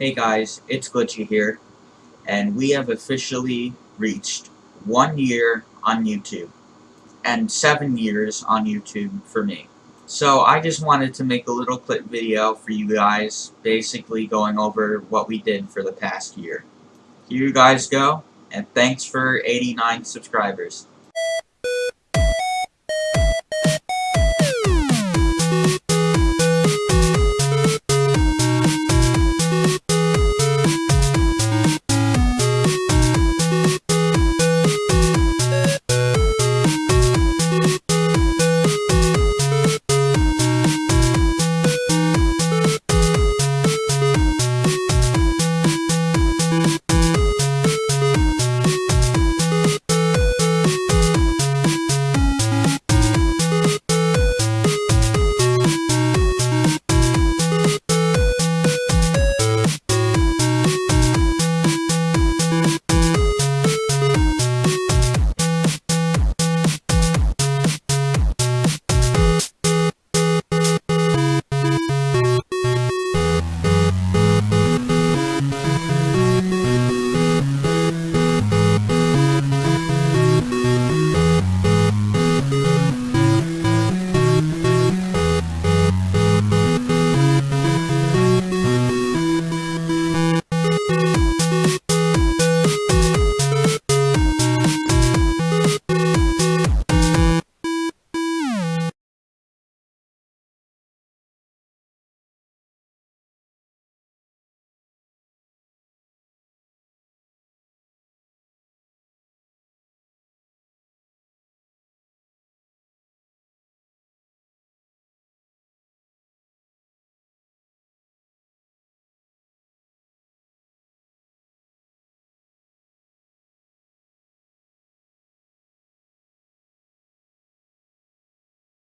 Hey guys, it's Glitchy here, and we have officially reached one year on YouTube, and seven years on YouTube for me. So I just wanted to make a little clip video for you guys, basically going over what we did for the past year. Here you guys go, and thanks for 89 subscribers.